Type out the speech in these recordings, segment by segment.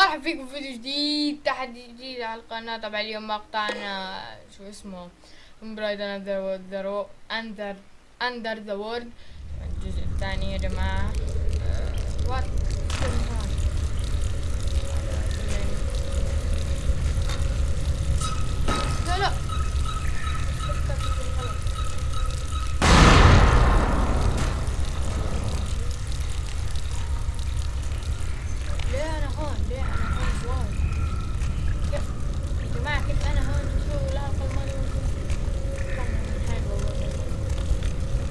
مرحبا فيكم في فيديو جديد تحدي جديد على القناة. طبعا اليوم مقطعنا شو اسمه Pride under under under the world الجزء الثاني يا جماعة. what لا لا ليه أنا هون ليه أنا هون واو كيف يا جماعة كيف أنا هون شو الحلقة الماضية كان حلو والله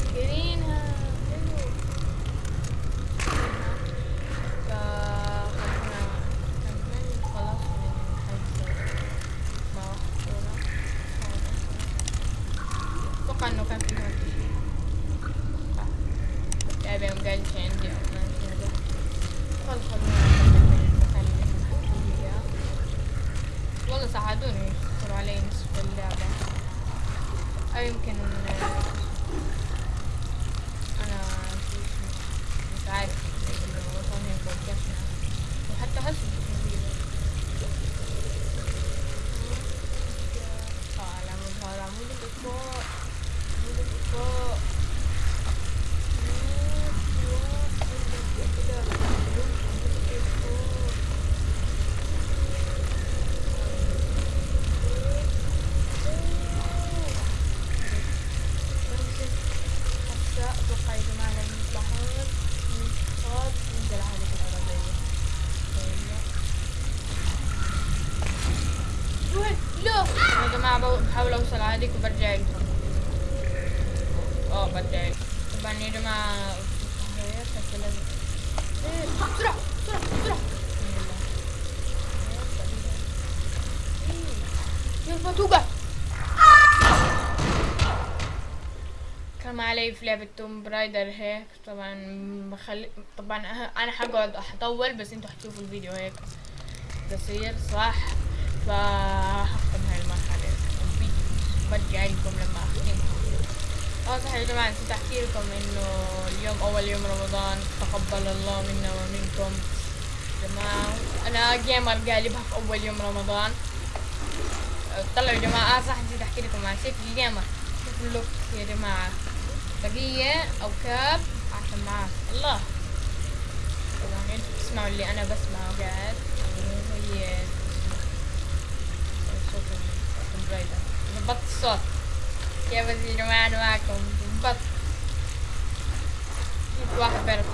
فاكرينها حلو فخلنا نكمل خلاص من حيث ما وصلنا أتوقع انه كان في هون شيء صح لعبة يوم قال شي عندي أو ما عندي هذا خل خلونا نكمل من المكان اللي إحنا فيه إياه. والله ساعدوني يشتغلوا علي نصف اللعبة أو يمكن آه، أنا شو اسمه، مش عارف إنه وصلنا هيك وقفنا وحتى هسه آه العمود هذا عمود الإطفاء عمود الإطفاء يا لما نطلع هون ننخفض ننزل على العربية؟ لا يا جماعة بحاول أوصل هذيك وبرجع لكم آه برجع طبعا يا جماعة بسرعة بسرعة بسرعة. بسم الله. كان علي في لعبة توم برايدر هيك. طبعا بخلي طبعا أه- أنا حقعد أطول بس أنتوا حتشوفوا الفيديو هيك. قصير صح؟ فهختم هاي المرحلة. الفيديو برجع لكم لما اختم آه صح يا جماعة نسيت أحكي لكم إنه اليوم أول يوم رمضان تقبل الله منا ومنكم. جماعة أنا gamer قالبها في أول يوم رمضان. طلعوا يا جماعة. آه صح نسيت أحكي لكم. عن سيف ال gamer شوفوا ال look يا جماعة. طاقية أو cap. عشان معاه الله. طبعا أنتوا بتسمعوا اللي أنا بسمعه قاعد. وهي صوت التوم رايدر ظبطت الصوت. يا بس يا جماعة أنا معكم. ظبط جبت واحد بيرد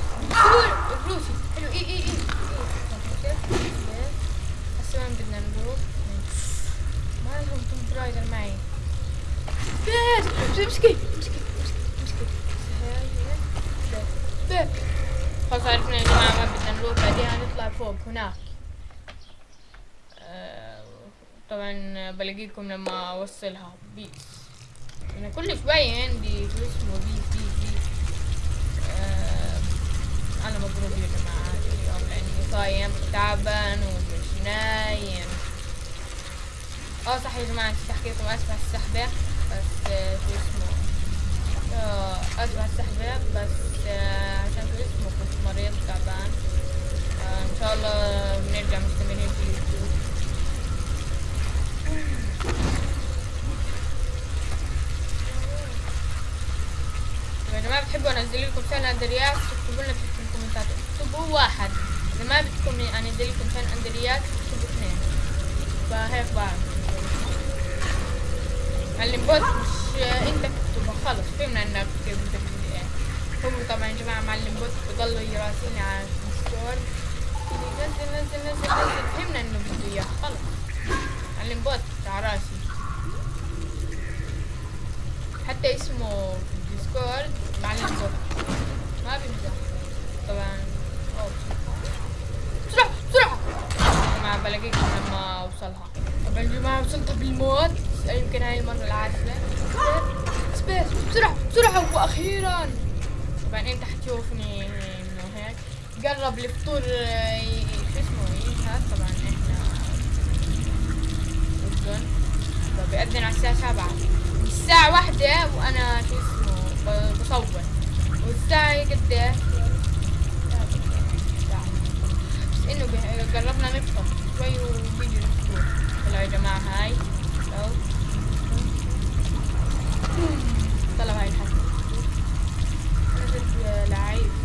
فلوسي حلو. إي إي إي. هسه وين بدنا نروح. ما لهم توم معي. بس امسكي امسكي امسكي. بس. بس. خلاص عرفنا يا جماعة وين بدنا نروح بعدين نطلع فوق هناك آه، طبعا بلاقيكم لما اوصلها peace أنا كل شوية عندي شو اسمه peace peace peace آه، أنا مضروب يا جماعة اليوم لاني صايم تعبان ومش نايم آه صح يا جماعة نسيت احكي لكم اسف على السحبة بس آه، شو اسمه آه، اسف على السحبة بس. آه، عشان اسمه كنت مريض تعبان. آه، إن شاء الله بنرجع مستمرين في اليوتيوب. يا جماعة بتحبوا أنزل لكم سنة اندريات اكتبوا لنا في الكومنتات. اكتبوا واحد. إذا ما بدكم أنزل لكم سنة اندريات اكتبوا اثنين. فهيك بعمل معلم بوت مش إنت تكتبها خلص. فهمنا إنك بدك هو طبعا يا جماعة معلم. بوت بضلوا يراسلني على ال Discord نزل نزل نزل نزل. فهمنا إنه بده إياه. خلص معلم بوت على راسي. حتى اسمه في ال Discord. معلم بوت ما بيمزح طبعا. أوه. بسرعة بسرعة. يا جماعة بلاقيكم لما أوصلها. طبعا يا جماعة وصلت بالموت؟ يمكن هاي المرة العاشرة. سبيس بسرعة بسرعة وأخيرا. أنت حتشوفني إنه هيك. قرب الفطور آه، شو اسمه ينهار طبعا إحنا اردن فبيأذن على الساعة سبعة. الساعة واحدة وأنا شو اسمه بصور والساعة قد؟ ساعة. بس إنه قربنا نفطر. شوي وبيجي الفطور. يلا يا جماعة هاي. لو طلع هاي الحسن أنا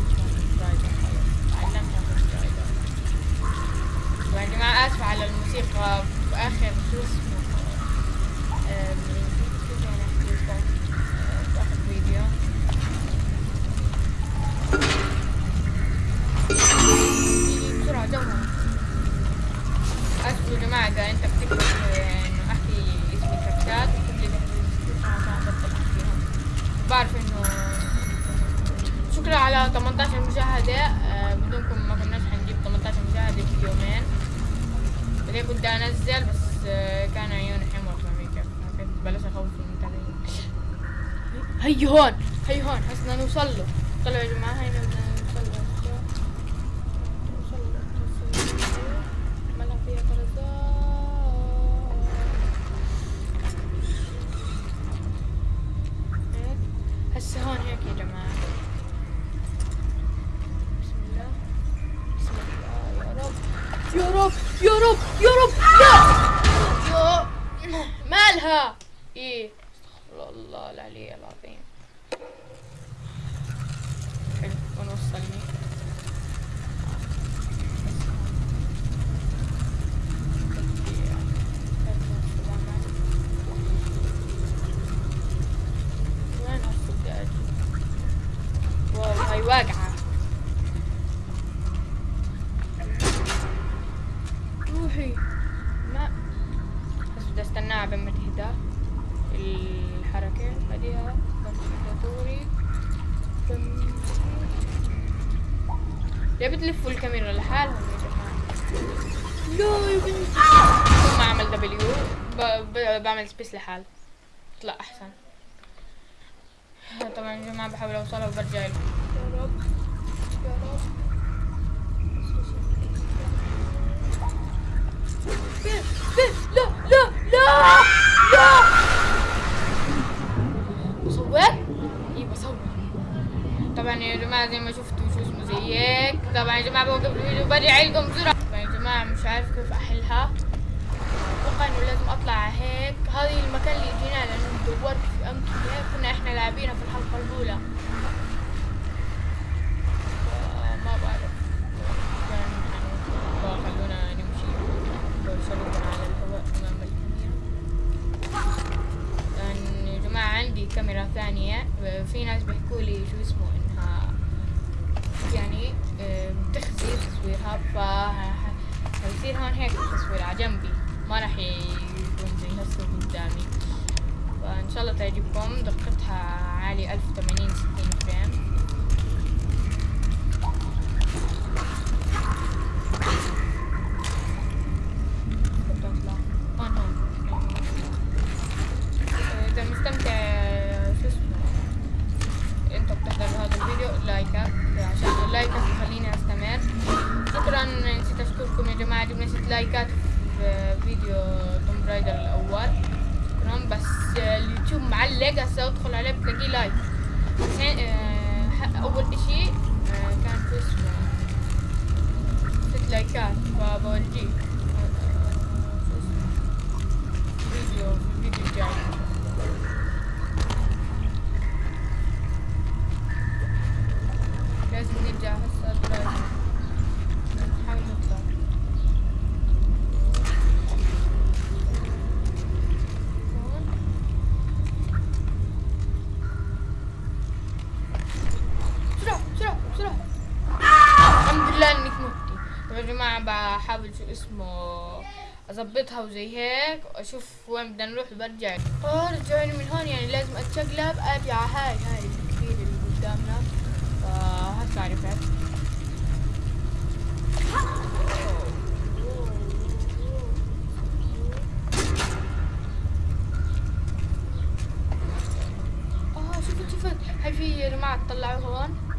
بعدين كنت أنزل بس آه، كان عيوني حمر فاهمين كيف كنت بلش أخوف المتابعين هي هون هي هون حسنا نوصل له. طلعوا يا جماعة هينا بدنا نوصل له نوصل له نوصل له مالها فيها طرزات هيك هسه هون هيك يا جماعة بسم الله بسم الله يا رب يا رب يا رب يا رب لا يا مالها إيه استغفر الله العلي العظيم. حلو ونوصلني وين هالصدق واو هاي واقعة روحي ما بس بدي استناها بين ما تهدى الحركة بعديها دوري ليه بتلفوا الكاميرا لحالهم يا جماعة لا يا بنتي ثم اعمل دبليو بعمل سبيس لحال طلع احسن طبعا يا جماعة بحاول اوصلها وبرجع لكم يا رب يا رب فين فين لا لا لا لا بصور؟ إيه بصور طبعا يا جماعة زي ما شفتوا شو اسمه زي هيك طبعا يا جماعة بوقف الفيديو برجع لكم بسرعة. طبعا يا جماعة مش عارف كيف أحلها. أتوقع إنه لازم أطلع هيك. هذه المكان اللي جينا لأنه دورت في امكنة هيك كنا إحنا لاعبينها في الحلقة الأولى. عالي 1080 اسمه أظبطها وزي هيك واشوف وين بدنا نروح وبرجع. آه رجعوني من هون يعني لازم أتشقلب ارجع هاي هاي الكبيرة اللي قدامنا. فهسه عرفت آه شوفت شوفت هاي في جماعة طلعوا هون.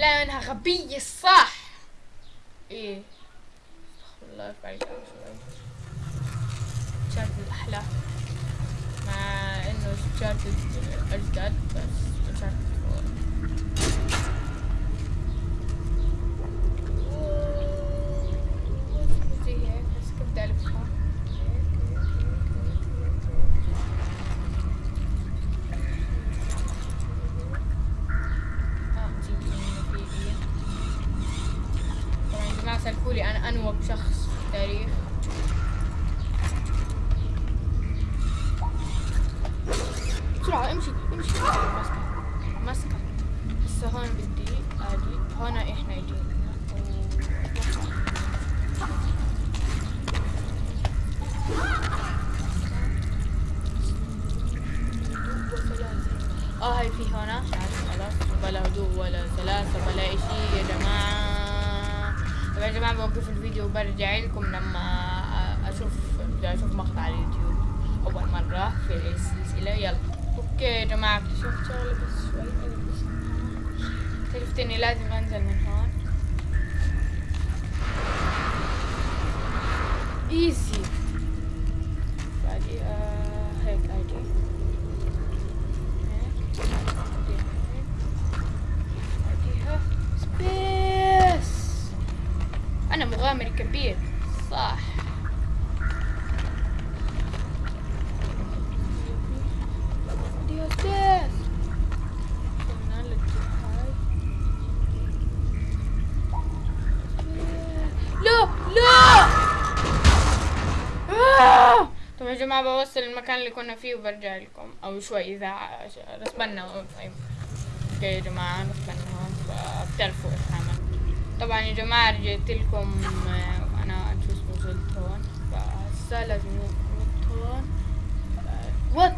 بسم الله انها غبية الصح إيه. استغفر الله يرفع شوي. شارت الأحلى مع إنه شارت اجدد بس شارت هسه هون بدي أجي هون إحنا يجينا. آه هاي في هنا خلاص بلا هدوء ولا سلاسة ولا إشي. يا جماعة. طبعا يا جماعة بوقف الفيديو وبرجع لكم لما أشوف بدي أشوف مقطع على اليوتيوب. أول مرة في السلسلة يلا. okay يا جماعة. اكتشفت شغلة بس شوي. اكتشفت اني لازم أنزل من هون. easy بعدي آه هيك أجي هيك بعدي هيك بعديها space أنا مغامر كبير صح بعديها space وصلنا للجهاز لا لا آه! طب يا جماعة بوصل المكان اللي كنا فيه وبرجع لكم. أو شوي إذا ع- رسبنا. طيب. okay يا جماعة رسبنا. هون فبتعرفوا إيش عمل طبعا يا جماعة رجعت لكم آه، أنا شو اسمه وصلت هون. فهسا لازم ننط هون. وات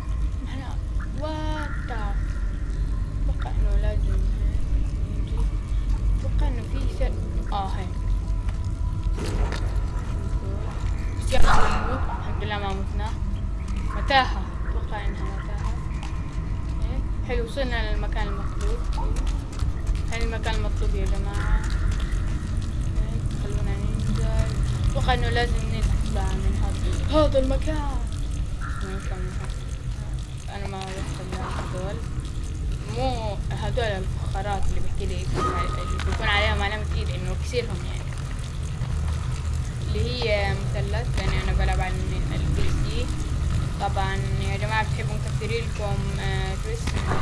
إحنا وات أتوقع انه لازم أتوقع إنه في سر آه هيك ما نموت الحمد لله ما متنا. متاهة. أتوقع إنها متاهة. إيه. حلو وصلنا للمكان المطلوب. هذا المكان المطلوب يا جماعة. إيه. خلونا ننزل. أتوقع إنه لازم نطلع من هذا هذا المكان. أنا ما وصل هذول. مو هذول الفخارات اللي بحكي لك اللي بيكون عليهم علامة ايد إنه كسيرهم يعني. اللي هي مثلث لاني أنا بلعب على ال PC طبعا يا جماعة بتحبوا نكثر لكم اسمه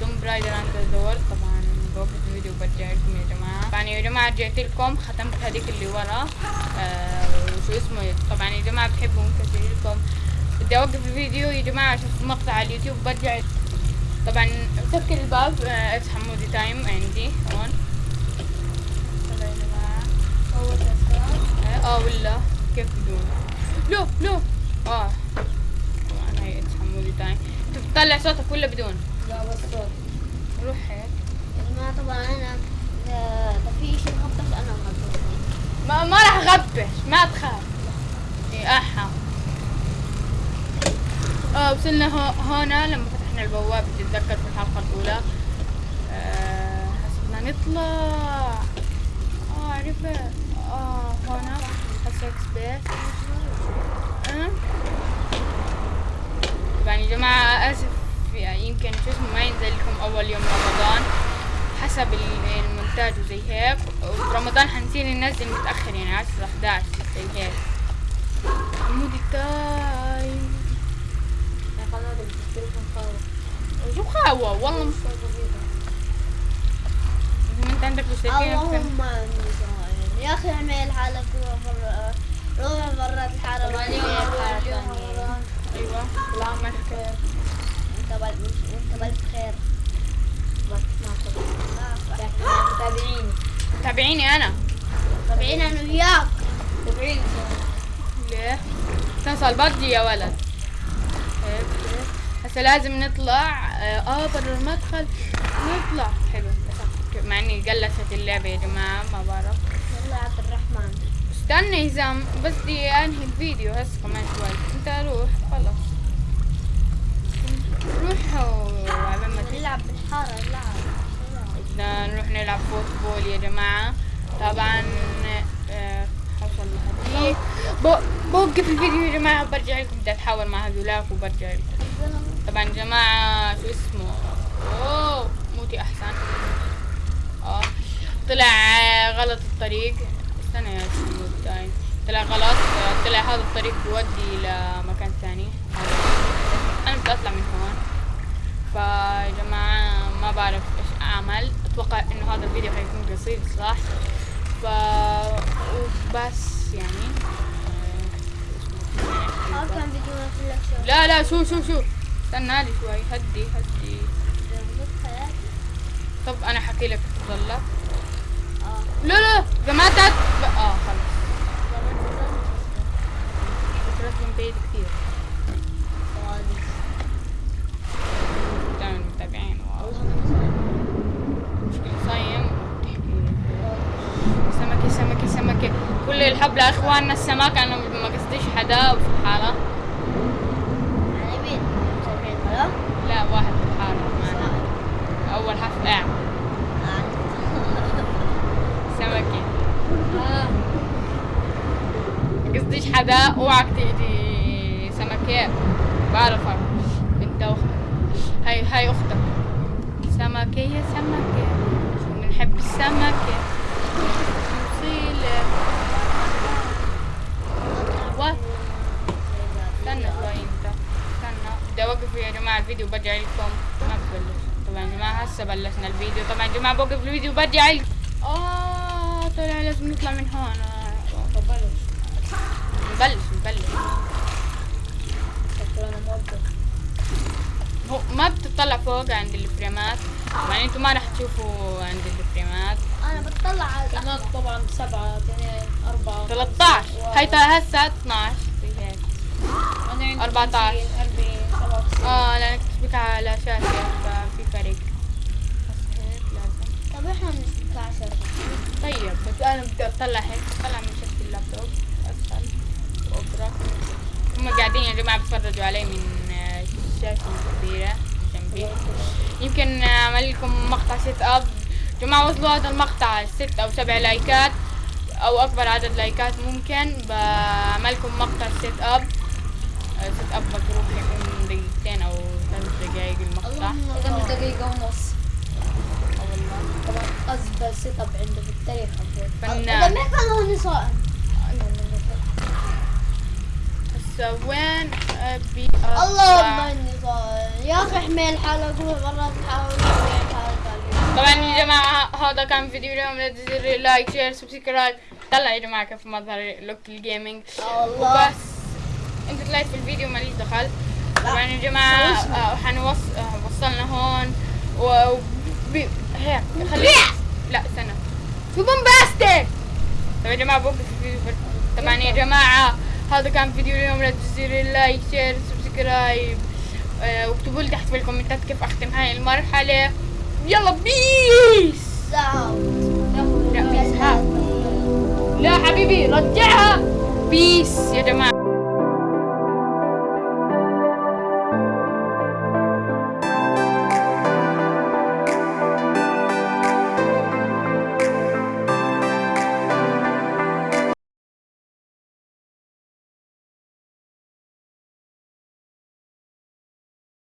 Tomb Raider Underworld طبعا بوقف الفيديو وبرجع لكم يا جماعة. طبعا يا جماعة رجعت لكم ختمت هذيك اللي ورا. آه، وشو اسمه طبعا يا جماعة بتحبوا نكثر لكم. بدي أوقف الفيديو يا جماعة أشوف مقطع على اليوتيوب برجع. طبعا سكر الباب افتح مودي تايم عندي هون يلا يا جماعة أول تذكرة آه ولا؟ كيف بدون؟ لا لا. آه. طبعا هي تحملي تايم انت بتطلع صوتك ولا بدون؟ لا بس صوت. روح هيك. جماعة طبعا أنا إذا إذا في شيء أنا مخبص ما, ما راح أغبش ما تخاف. إيه أحا. آه وصلنا هو هنا لما فتحنا البوابة تتذكر في الحلقة الأولى. آه حسبنا نطلع. آه عرفت. آه هنا سبيس آه. طبعا يا جماعة آسف يعني يمكن شو اسمه ما ينزل لكم أول يوم رمضان حسب ال- المونتاج وزي هيك ورمضان حنصير ننزل متأخر يعني 10 11 زي هيك مودي تايم شو خاوة والله مش انت عندك. اللهم آمين. يا أخي أعمل حالك روح مرة روح مرات الحارة. اليوم حارة أول يوم ثانية. رمضان. أيوه. لك خير. وأنت بل- وأنت بألف خير. بس ما صدق. متابعين تابعيني أنا. متابعين أنا وياك. تابعيني. ليه؟ تنسى البادجي يا ولد. هيك هسه لازم نطلع. آه آه، برا المدخل. نطلع. حلو. مع إني قلشت اللعبة يا جماعة ما بعرف يلا يا عبد الرحمن استنى هزام بس بدي أنهي الفيديو هسه كمان شوي. انت روح خلص روح وعبال ما. نلعب بالحارة نلعب. بدنا نروح نلعب فوتبول يا جماعة. طبعا آه، حوصل لهديك بو- بوقف الفيديو يا جماعة وبرجع لكم. بدي أتحاور مع هذولاك وبرجع لكم. طبعا يا جماعة شو اسمه؟ أوه موتي أحسن. آه طلع غلط الطريق. استنى يا سيدي داين طلع غلط. آه، طلع هذا الطريق بيودي لمكان ثاني. أنا بدي أطلع من هون. فيا جماعة ما بعرف إيش أعمل. أتوقع إنه هذا الفيديو حيكون قصير صح؟ ف وبس يعني. لا لا شو شو شو. استنى لي شوي. هدي هدي. طب أنا حكي لك تضلك آه. لا لا جماعتك ب... آه خلص من بعيد كثير متابعين مشكلة صايم وبتحكي سمكة سمكة سمكة كل الحب لإخواننا السمك أنا ما قصديش حدا؟ متابعين ولا؟ لا واحد في الحارة معنا أول قاعد سمكة قصديش حدا اوعك تيجي سمكة بعرفك بنت أخ... هاي هاي أختك. سمكة يا سمكة. بنحب السمكة؟ وصيلة وات؟ استنى شوي انت. استنى. بدي أوقف يا جماعة الفيديو برجع لكم. ما ببلش. طبعا يا جماعة هسه بلشنا الفيديو. طبعا يا جماعة بوقف الفيديو برجع لكم. آه طلع لازم نطلع من هون. نبلش نبلش. أنا هو ما بتطلع فوق عند الفريمات. يعني أنتم ما راح تشوفوا عند الفريمات. أنا بتطلع على هناك طبعا سبعة اثنين أربعة 13 هاي هسه 12 زي هيك أنا عندي 14. 50 40 97 آه لأنك تثبت على شاشة ففي فرق. طب إحنا طيب بس أنا بدي أطلع هيك. اطلع من شاشة اللابتوب. واقرا هم قاعدين يا جماعة بيتفرجوا علي من آه، شاشة كبيرة جنبي. يمكن اعمل لكم مقطع setup. جماعة وصلوا هذا المقطع ست أو سبع لايكات أو أكبر عدد لايكات ممكن. بعمل لكم مقطع setup. آه، setup مضروب يكون دقيقتين أو ثلاث دقايق المقطع. دقيقة ونص. آه طبعا أزبل setup عنده في التاريخ فنان وين ابي اللهم اني صائم يا أخي احمل حالك مرات تحاول طبعا يا جماعة هذا كان فيديو اليوم. لا تنسوا like share subscribe طلع يا جماعة كيف مظهر look ال gaming وبس. أنتوا طلعت في الفيديو ماليش دخل. طبعا يا جماعة آه، آه، وصلنا هون. و هيك خلي لا استنى. شو bombastic طيب يا جماعة بوقف الفيديو. طبعا يا جماعة هذا كان فيديو اليوم لا تنسوا ال like share subscribe. آه، واكتبوا لي تحت في الكومنتات كيف أختم هاي المرحلة. يلا peace لا peace ها لا حبيبي رجعها. peace يا جماعة.